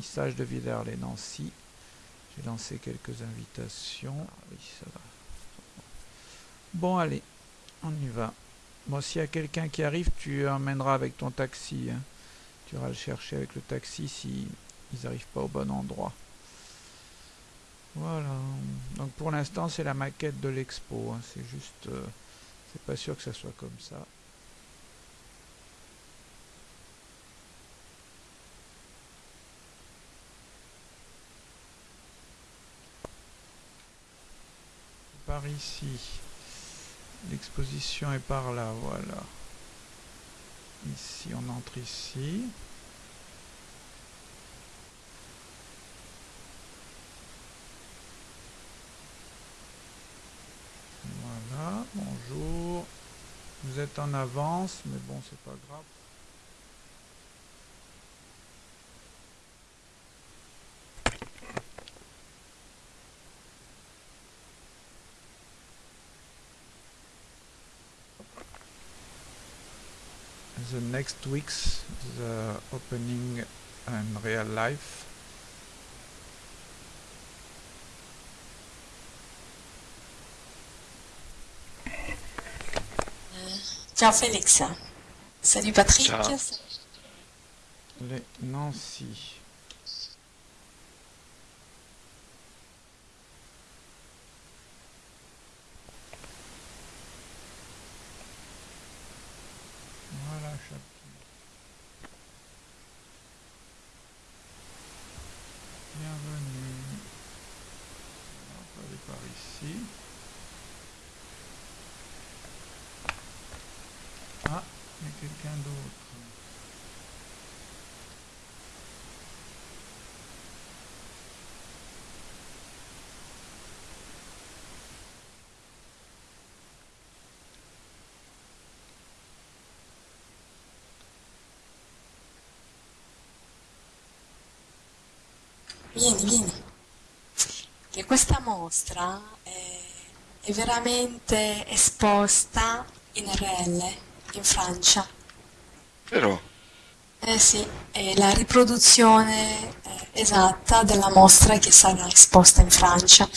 vernissage de Villers-les-Nancy. J'ai lancé quelques invitations. Ah. Bon, allez, on y va. Bon, s'il y a quelqu'un qui arrive, tu emmèneras avec ton taxi. Hein. Tu iras le chercher avec le taxi si ils n'arrivent pas au bon endroit. Voilà. Donc pour l'instant, c'est la maquette de l'expo. Hein. C'est juste... Euh, c'est pas sûr que ça soit comme ça. Par ici. L'exposition est par là, voilà. Ici, on entre ici. Voilà, bonjour. Vous êtes en avance, mais bon, c'est pas grave. the next weeks the opening in real life Ciao Félix. Salut Patrick. Ciao. Les Nancy. Voilà, chapitre. Quelqu'un d'autre. Vieni, vieni. Che questa mostra è, è veramente esposta in RL, in Francia. Però, Eh sì, è la riproduzione eh, esatta della mostra che sarà esposta in Francia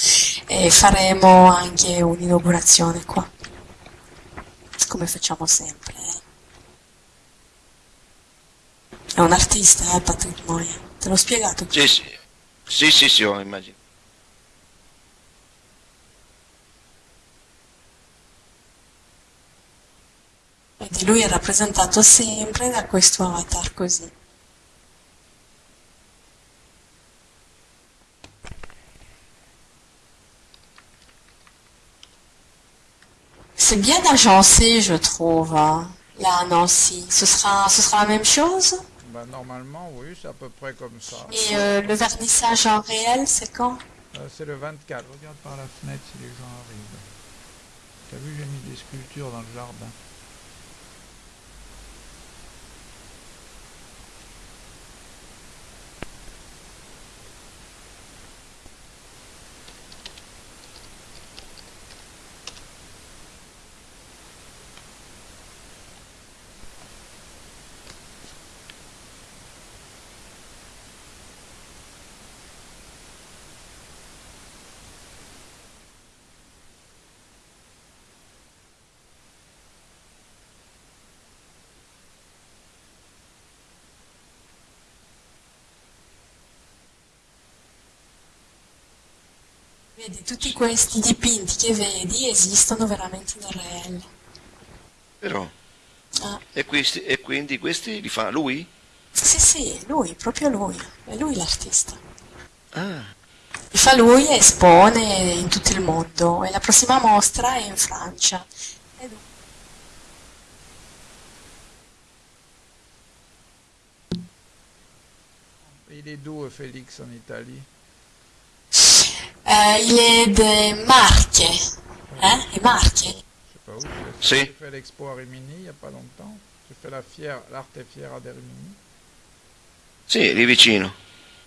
e faremo anche un'inaugurazione qua, come facciamo sempre. eh. È un artista, eh, Patrick Moya. Te l'ho spiegato? sì, sì, sì, sì, sì, ho immaginato. Lui è rappresentato sempre da questo avatar così. C'est bien agencé, je trouve, hein, là à Nancy. Ce sera, ce sera la même chose? Bah, normalement, oui, c'est à peu près comme ça. Et euh, le vernissage en réel, c'est quand? Euh, c'est le 24. Regarde par la fenêtre si les gens arrivent. T'as vu, j'ai mis des sculptures dans le jardin. Vedi, tutti questi dipinti che vedi esistono veramente in RL. Però, Ah, e, questi, e quindi questi li fa lui? sì, sì, lui, proprio lui, è lui l'artista. Ah, Li fa lui e espone in tutto il mondo e la prossima mostra è in Francia. E lui- Il est d'où, euh, Félix, en Italie Euh, il est de Marche, hein, et Marche. Je sais pas où. J'ai Si. j'ai fait l'expo à Rimini il n'y a pas longtemps. J'ai fait la fière, l'arte est fière de Rimini. sì, lì vicino.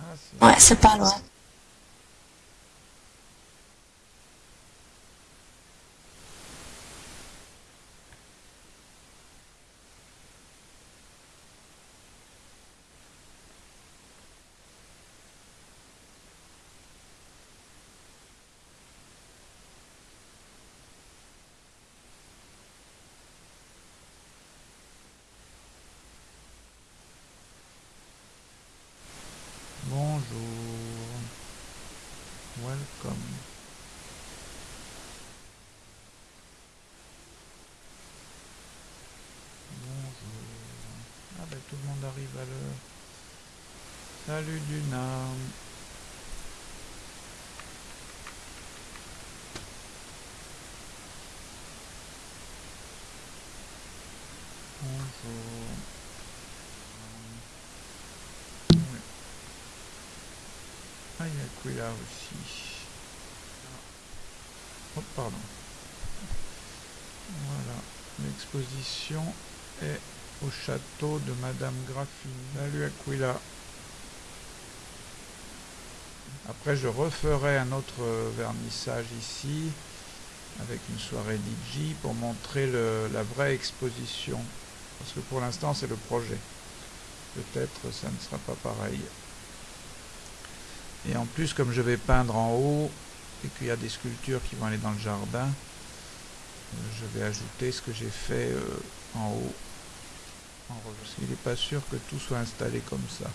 Ah, si. Ouais, c'est pas loin. bonjour. Ah ben tout le monde arrive à l'heure. Salut Luna. Bonjour. Ah, il y a Quilla aussi. Oh, pardon. Voilà. L'exposition est au château de Madame Graffini. Salut Aquila. Après, je referai un autre vernissage ici avec une soirée DJ pour montrer la vraie exposition. Parce que pour l'instant, c'est le projet. Peut-être ça ne sera pas pareil. Et en plus, comme je vais peindre en haut et qu'il y a des sculptures qui vont aller dans le jardin, euh, je vais ajouter ce que j'ai fait euh, en haut. En parce qu'il n'est pas sûr que tout soit installé comme ça.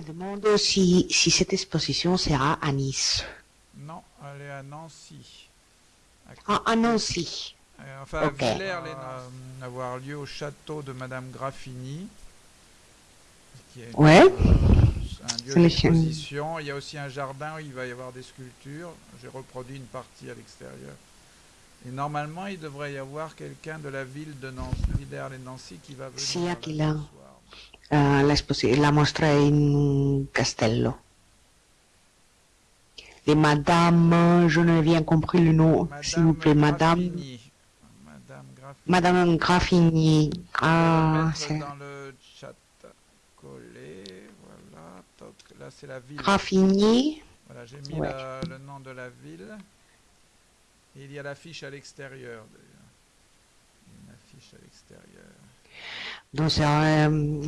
Me demande si, si cette exposition sera à Nice. Non, elle est à Nancy. À Ah, à Nancy. Euh, enfin, à Villers, les avoir lieu au château de Madame Graffini. Qui est Ouais. euh, un lieu C'est d'exposition. Il y a aussi un jardin où il va y avoir des sculptures. J'ai reproduit une partie à l'extérieur. Et normalement, il devrait y avoir quelqu'un de la ville de Nancy, Villers-les-Nancy qui va venir. Sì, Eh, la, mostra è in un castello. Et Madame, je n'ai bien compris le nom, s'il vous plaît, Madame. Madame Graffini. Madame Graffini. Ah, c'est dans le chat collé, voilà, là c'est la ville. Graffini. Voilà, j'ai mis Ouais. la- le nom de la ville. Et il y a l'affiche à l'extérieur d'ailleurs. Une affiche à l'extérieur. Donc, c'est euh,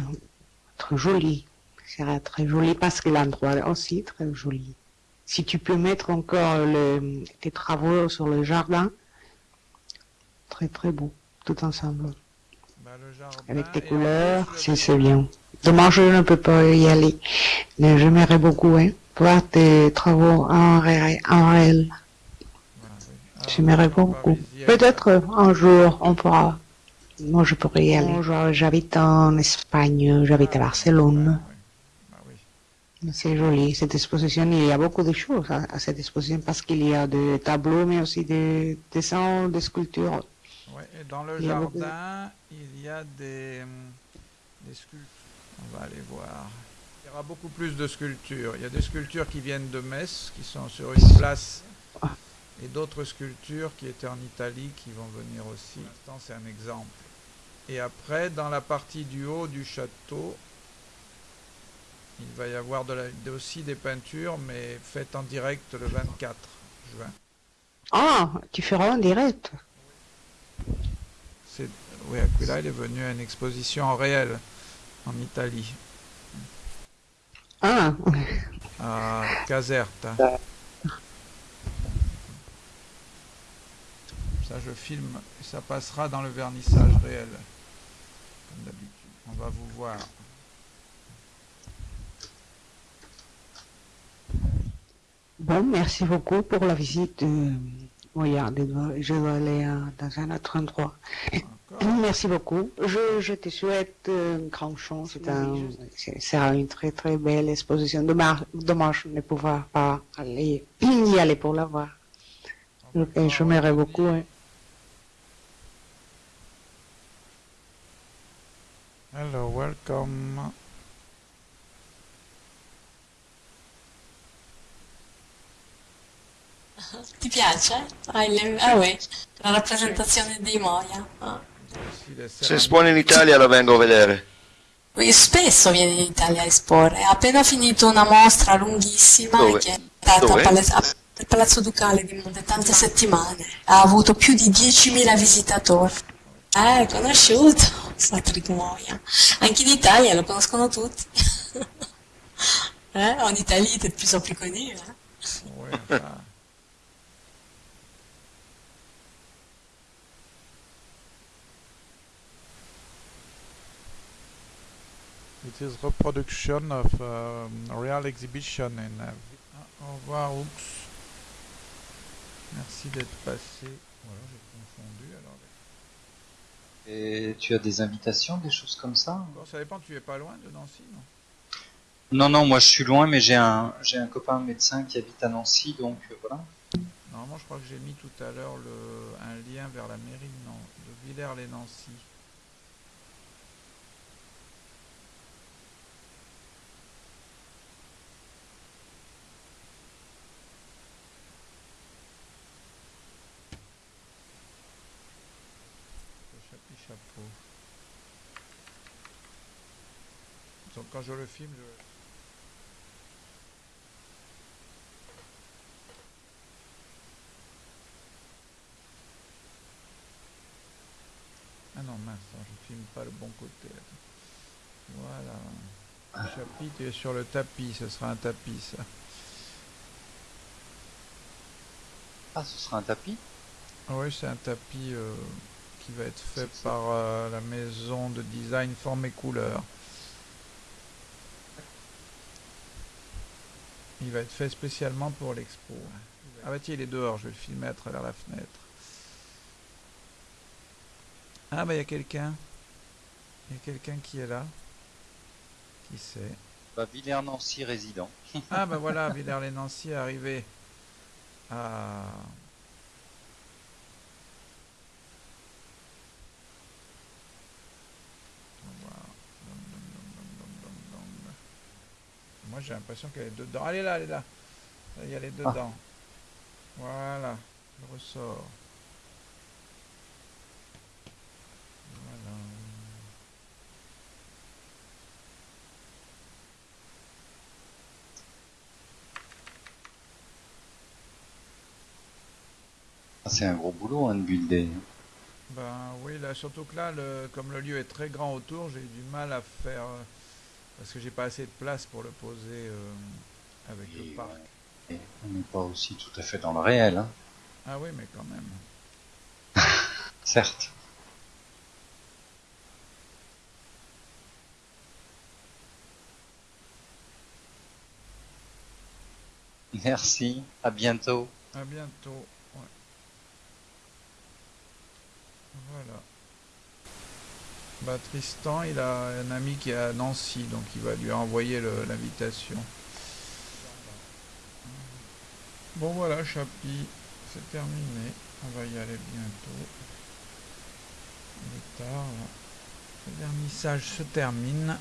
joli. C'est très joli parce que l'endroit est aussi très joli. Si tu peux mettre encore le, tes travaux sur le jardin, très très beau, tout ensemble. Bah, le jardin, Avec tes couleurs, plus, c'est bien. Dommage, je ne peux pas y aller. Mais j'aimerais beaucoup hein, voir tes travaux en, ré- en réel. Voilà, oui. Ah, J'aimerais beaucoup. Peut-être un jour, on pourra. Moi, je pourrais y aller. Moi, J'habite en Espagne, j'habite à Ah, Barcelone. bah, oui. Bah, oui. C'est joli, cette exposition. Il y a beaucoup de choses à, à cette exposition parce qu'il y a des tableaux, mais aussi des dessins, des sculptures. Ouais, et dans le Il de- jardin, il y a des, hum, des sculptures. On va aller voir. Il y aura beaucoup plus de sculptures. Il y a des sculptures qui viennent de Metz, qui sont sur une place, et d'autres sculptures qui étaient en Italie, qui vont venir aussi. Pour l'instant, c'est un exemple. Et après, dans la partie du haut du château, il va y avoir de la- aussi des peintures, mais faites en direct le 24 juin. Ah, tu feras en direct. Oui, Aquila, il est venu à une exposition en réel en Italie, Ah, à Caserta. Je filme et ça passera dans le vernissage réel, comme d'habitude. On va vous voir. bon, merci beaucoup pour la visite. euh, Regardez, je dois aller euh, dans un autre endroit. Merci beaucoup. Je, je te souhaite euh, une grande chance. C'est un, c'est- sera une très très belle exposition. Dommage, dommage de ne pouvoir pas aller, y aller pour la voir. Je m'aimerais beaucoup. hein. Hello, welcome. Ti piace? Ah, il- ah oui, la rappresentazione di Moia. Ah. Se espone in Italia lo vengo a vedere. Spesso viene in Italia a esporre. Ha appena finito una mostra lunghissima Dove? che è stata al Palazzo Ducale di Monte tante settimane. Ha avuto più di 10.000 visitatori. Eh, conosciuto, Patrick Moia. Anche in Italia lo conoscono tutti. eh, en Italie, il est de plus en plus connu. hein. Ouais, enfin. It is reproduction of um, real exhibition in. uh, au revoir, Oux. Merci d'être passé. Voilà, j'ai confondu alors. Et tu as des invitations, des choses comme ça Bon, ça dépend, tu es pas loin de Nancy, non? Non, non, moi je suis loin, mais j'ai un, j'ai un copain médecin qui habite à Nancy, donc euh, voilà. Normalement, je crois que j'ai mis tout à l'heure le un lien vers la mairie de, Nan- de Villers-les-Nancy. Le chapi chapeau. Donc quand je le filme, je... Ah non, mince, non, je filme pas le bon côté. là. Voilà. Le chapitre tu es sur le tapis, ce sera un tapis ça. Ah, ce sera un tapis? Ah oui, c'est un tapis euh, qui va être fait par euh, la maison de design Forme et Couleur. Il va être fait spécialement pour l'expo. Ah bah tiens, il est dehors, je vais le filmer à travers la fenêtre. Ah bah il y a quelqu'un. Il y a quelqu'un qui est là. Qui c'est? Bah, Villers-Nancy résident. Ah bah voilà, Villers-les-Nancy est arrivé. Ah. J'ai l'impression qu'elle est dedans. Elle est là, elle est là. Là, Elle est dedans. Voilà, le ressort. Voilà. Ah, c'est un gros boulot, hein, de builder. Ben oui, là, surtout que là, le, comme le lieu est très grand autour, j'ai du mal à faire. euh, parce que j'ai pas assez de place pour le poser euh, avec Et, le parc. Et on n'est pas aussi tout à fait dans le réel, hein. Ah oui, mais quand même. certes. Merci, à bientôt. À bientôt. Ouais. Voilà. Bah, Tristan, il a un ami qui est à Nancy, donc il va lui envoyer l'invitation. Bon voilà, Chapi, c'est terminé. On va y aller bientôt. Il. Le vernissage se termine.